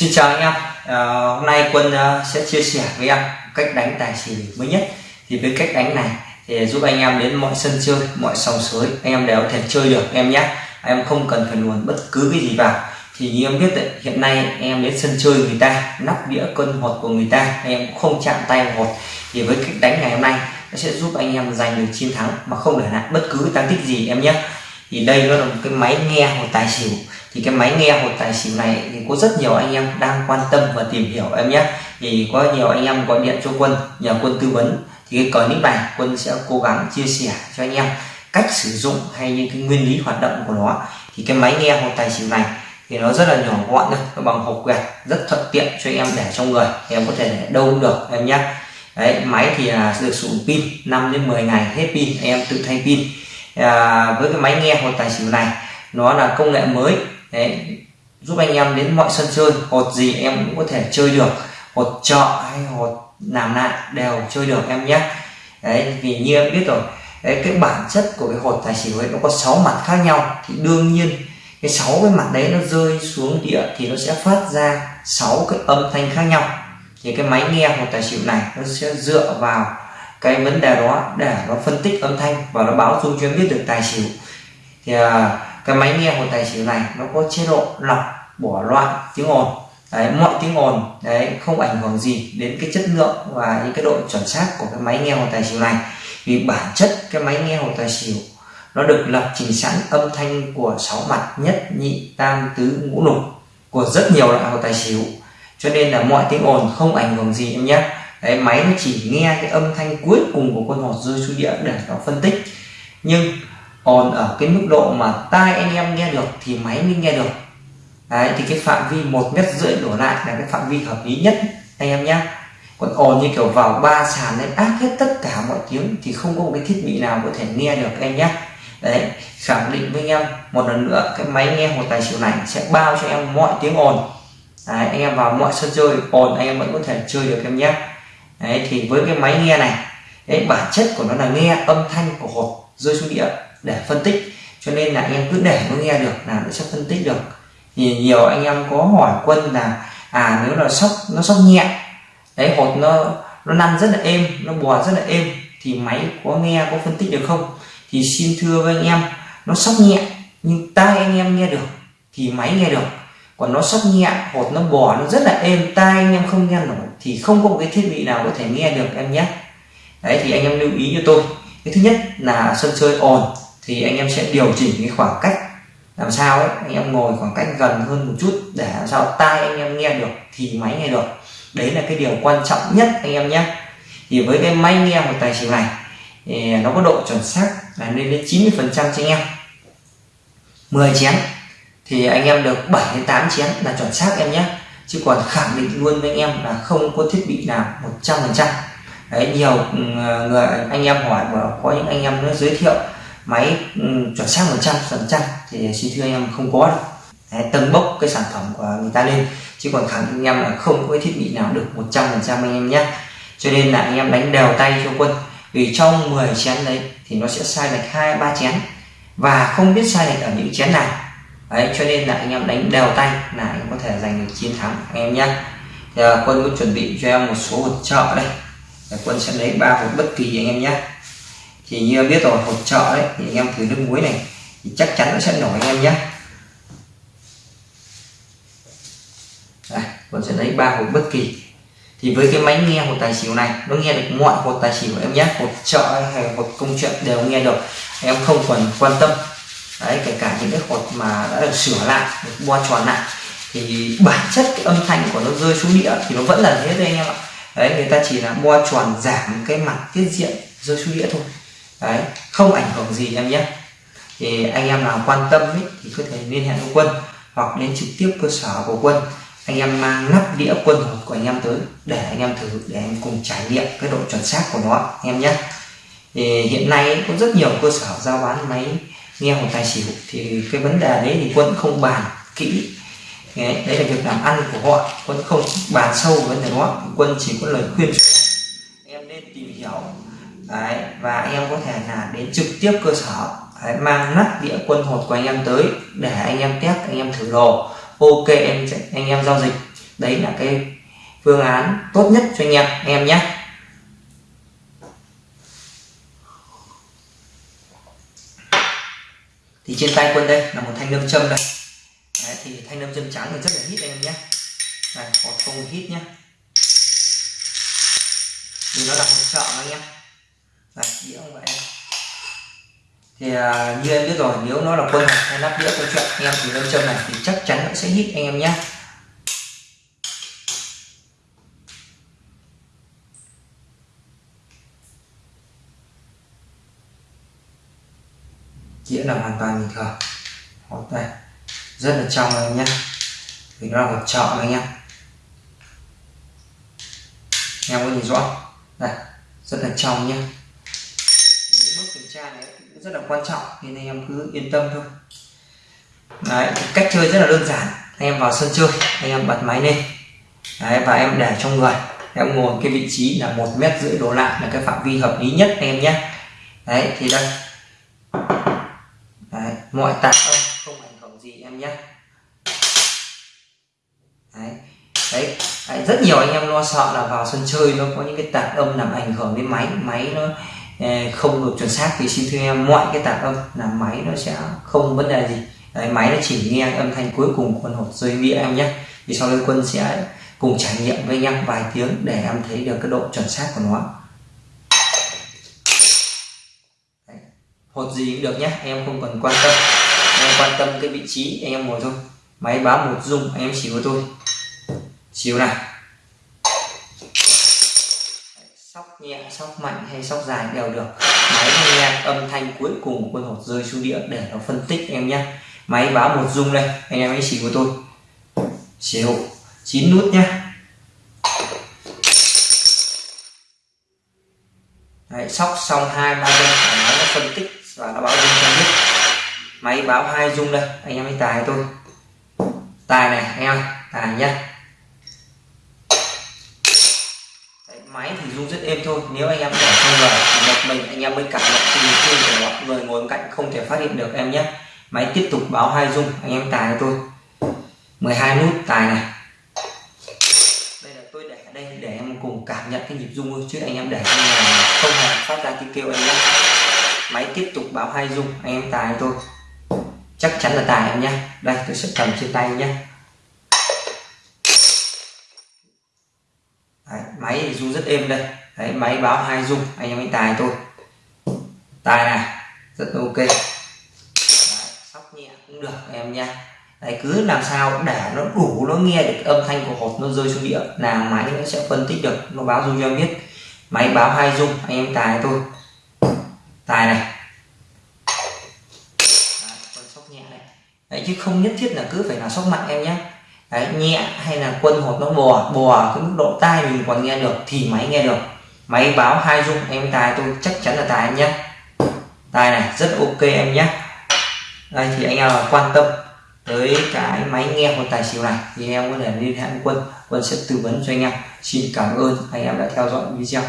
Xin chào anh em. À, hôm nay quân uh, sẽ chia sẻ với em cách đánh tài xỉu mới nhất. Thì với cách đánh này thì giúp anh em đến mọi sân chơi mọi sòng sới anh em đều có thể chơi được em nhé. Em không cần phải luồn bất cứ cái gì vào. Thì như em biết đấy, hiện nay em đến sân chơi người ta nắp đĩa cân hột của người ta em cũng không chạm tay vào hột. Thì với cách đánh ngày hôm nay nó sẽ giúp anh em giành được chiến thắng mà không để lại bất cứ tăng tích gì em nhé. Thì đây nó là một cái máy nghe hột tài xỉu thì cái máy nghe hột tài xỉu này thì có rất nhiều anh em đang quan tâm và tìm hiểu em nhé. Thì có nhiều anh em gọi điện cho quân nhờ quân tư vấn. Thì cái clip này quân sẽ cố gắng chia sẻ cho anh em cách sử dụng hay những cái nguyên lý hoạt động của nó. Thì cái máy nghe hột tài xỉu này thì nó rất là nhỏ gọn thôi nó bằng hộp quẹt rất thuận tiện cho em để trong người em có thể để đâu cũng được em nhé. Đấy máy thì là được sử dụng pin 5 đến 10 ngày hết pin em tự thay pin. À, với cái máy nghe hột tài xỉu này nó là công nghệ mới đấy, giúp anh em đến mọi sân chơi hột gì em cũng có thể chơi được hột trọ hay hột làm lại đều chơi được em nhé. Đấy vì như em biết rồi đấy cái bản chất của cái hột tài xỉu ấy nó có 6 mặt khác nhau. Thì đương nhiên cái sáu cái mặt đấy nó rơi xuống địa thì nó sẽ phát ra sáu cái âm thanh khác nhau. Thì cái máy nghe hột tài xỉu này nó sẽ dựa vào cái vấn đề đó để nó phân tích âm thanh và nó báo dung cho em biết được tài xỉu. Thì à, cái máy nghe của tài xỉu này nó có chế độ lọc bỏ loạn tiếng ồn. Đấy, mọi tiếng ồn đấy không ảnh hưởng gì đến cái chất lượng và những cái độ chuẩn xác của cái máy nghe hồ tài xỉu này. Vì bản chất cái máy nghe hồ tài xỉu nó được lập trình sẵn âm thanh của sáu mặt nhất nhị tam tứ ngũ lục của rất nhiều loại hồ tài xỉu. Cho nên là mọi tiếng ồn không ảnh hưởng gì em nhé. Đấy máy nó chỉ nghe cái âm thanh cuối cùng của con hột rơi xuống địa để nó phân tích. Nhưng ồn ở cái mức độ mà tai anh em nghe được thì máy mới nghe được. Đấy thì cái phạm vi một mét rưỡi đổ lại là cái phạm vi hợp lý nhất anh em nhé còn ồn như kiểu vào ba sàn lên áp hết tất cả mọi tiếng thì không có một cái thiết bị nào có thể nghe được em nhé đấy khẳng định với anh em một lần nữa cái máy nghe một tài xỉu này sẽ bao cho em mọi tiếng ồn. Đấy, anh em vào mọi sân chơi ồn anh em vẫn có thể chơi được em nhé đấy thì với cái máy nghe này đấy bản chất của nó là nghe âm thanh của hột rơi xuống địa để phân tích. Cho nên là anh em cứ để nó nghe được là nó sẽ phân tích được. Thì nhiều anh em có hỏi quân là à nếu là sóc, nó sóc nhẹ, đấy, hột nó nó năn rất là êm, nó bò rất là êm, thì máy có nghe, có phân tích được không? Thì xin thưa với anh em, nó sóc nhẹ, nhưng tai anh em nghe được, thì máy nghe được. Còn nó sóc nhẹ, hột nó bò nó rất là êm, tai anh em không nghe nổi, thì không có một cái thiết bị nào có thể nghe được em nhé. Đấy, thì anh em lưu ý cho tôi. Cái thứ nhất là sân chơi ồn thì anh em sẽ điều chỉnh cái khoảng cách. Làm sao ấy, anh em ngồi khoảng cách gần hơn một chút để làm sao tai anh em nghe được, thì máy nghe được. Đấy là cái điều quan trọng nhất anh em nhé. Thì với cái máy nghe một tài xỉu này, thì nó có độ chuẩn xác là lên đến 90 phần trăm cho anh em. 10 chén, thì anh em được 7 đến 8 chén là chuẩn xác em nhé. Chứ còn khẳng định luôn với anh em là không có thiết bị nào 100 phần trăm. Đấy, nhiều ừ, người, anh em hỏi và có những anh em nó giới thiệu máy ừ, chuẩn xác 100 phần trăm thì xin thưa anh em không có đâu. Đấy, tầng bốc cái sản phẩm của người ta lên chứ còn khẳng định anh em là không có thiết bị nào được 100 phần trăm anh em nhé. Cho nên là anh em đánh đều tay cho quân vì trong 10 chén đấy thì nó sẽ sai lệch hai ba chén và không biết sai lệch ở những chén nào. Đấy cho nên là anh em đánh đều tay là anh có thể giành được chiến thắng anh em nhé. Thì à, quân có chuẩn bị cho em một số hột trợ đây. Quân sẽ lấy ba hột bất kỳ anh em nhé thì như biết rồi hộp trợ đấy thì anh em thử nước muối này thì chắc chắn nó sẽ nổi anh em nhé. Đây, còn sẽ lấy ba hộp bất kỳ. Thì với cái máy nghe hột tài xỉu này nó nghe được mọi hột tài xỉu em nhé. Hột trợ hay hột công chuyện đều nghe được. Em không cần quan tâm. Đấy kể cả những cái hột mà đã được sửa lại được bo tròn lại. Thì bản chất cái âm thanh của nó rơi xuống đĩa thì nó vẫn là thế thôi anh em ạ. Đấy người ta chỉ là bo tròn giảm cái mặt tiết diện rơi xuống đĩa thôi đấy không ảnh hưởng gì em nhé. Thì anh em nào quan tâm ấy, thì có thể liên hệ với quân hoặc đến trực tiếp cơ sở của quân. Anh em mang nắp đĩa quân hộp của anh em tới để anh em thử để anh cùng trải nghiệm cái độ chuẩn xác của nó anh em nhé. Thì hiện nay có rất nhiều cơ sở giao bán máy nghe một tài xỉu thì cái vấn đề đấy thì quân không bàn kỹ. Đấy, đấy là việc làm ăn của họ quân không bàn sâu vấn đề đó quân chỉ có lời khuyên. Cho em nên tìm hiểu đấy, và anh em có thể là đến trực tiếp cơ sở đấy, mang nắp đĩa quân hột của anh em tới để anh em test anh em thử đồ. Ok em anh em giao dịch. Đấy là cái phương án tốt nhất cho anh em anh em nhé. Thì trên tay quân đây là một thanh nâm châm đây. Đấy, thì thanh nâm châm trắng thì rất là hít anh em nhé. Đây còn không hít nhé. Vì nó là hỗ trợ anh em đây đĩa không vậy thì à, như em biết rồi nếu nó là quân hạt hay nắp đĩa câu chuyện anh em thì lâm châm này thì chắc chắn nó sẽ hít anh em nhé đĩa là hoàn toàn bình thường. Hột đây rất là trong anh nhé vì nó là hột trọ anh em. Em có nhìn rõ đây rất là trong nhé những bước kiểm tra này rất là quan trọng nên anh em cứ yên tâm thôi. Đấy, cách chơi rất là đơn giản. Anh em vào sân chơi anh em bật máy lên. Đấy, và em để trong người. Em ngồi cái vị trí là một mét rưỡi đổ lại là cái phạm vi hợp lý nhất em nhé. Đấy thì đây. Đấy, mọi tạp âm không ảnh hưởng gì em nhé. Đấy. đấy đấy rất nhiều anh em lo sợ là vào sân chơi nó có những cái tạp âm làm ảnh hưởng đến máy máy nó Ờ, không được chuẩn xác thì xin thưa em mọi cái tạp âm là máy nó sẽ không vấn đề gì. Đấy, máy nó chỉ nghe âm thanh cuối cùng quân hộp rơi nghĩa em nhé. Thì sau đây quân sẽ cùng trải nghiệm với nhau em vài tiếng để em thấy được cái độ chuẩn xác của nó. Hột gì cũng được nhé em không cần quan tâm. Em quan tâm cái vị trí em ngồi thôi. Máy báo một dung em xíu của tôi. Xíu này nhẹ sóc mạnh hay sóc dài đều được. Máy nghe âm thanh cuối cùng của quân hột rơi xuống địa để nó phân tích em nhé. Máy báo một dung đây anh em hãy chỉ của tôi. Chế độ chín nút nhé. Đấy, sóc xong hai ba dung máy nó phân tích và nó báo dung cho biết. Máy báo hai dung đây anh em hãy tài tôi. Tài này anh em tài nhé máy thì rung rất êm thôi. Nếu anh em để không người một mình, anh em mới cảm nhận cái nhịp rung của nó người ngồi bên cạnh không thể phát hiện được em nhé. Máy tiếp tục báo hai rung anh em tài cho tôi. 12 nút tài này. Đây là tôi để ở đây để em cùng cảm nhận cái nhịp rung chứ anh em để trong nhà không hề phát ra tiếng kêu anh nhé. Máy tiếp tục báo hai rung anh em tài tôi. Chắc chắn là tài em nhé. Đây, tôi sẽ cầm trên tay nhé. Đấy, máy thì rung rất êm đây. Đấy, máy báo hai rung anh em anh tài tôi tài này rất ok. Đấy, sóc nhẹ cũng được em nha. Đấy, cứ làm sao để nó đủ nó nghe được âm thanh của hột nó rơi xuống địa là máy nó sẽ phân tích được nó báo rung cho em biết. Máy báo hai rung anh em tài tôi tài này. Đấy, con sóc nhẹ này. Đấy, chứ không nhất thiết là cứ phải là sóc mạnh em nhé Đấy, nhẹ hay là quân hột nó bò bò cái mức độ tai mình còn nghe được thì máy nghe được. Máy báo hai dung em tài tôi chắc chắn là tài em nhé. Tài này rất ok em nhé. Đây thì anh em quan tâm tới cái máy nghe của tài xỉu này thì em có thể liên hệ quân. Quân sẽ tư vấn cho anh em. Xin cảm ơn anh em đã theo dõi video.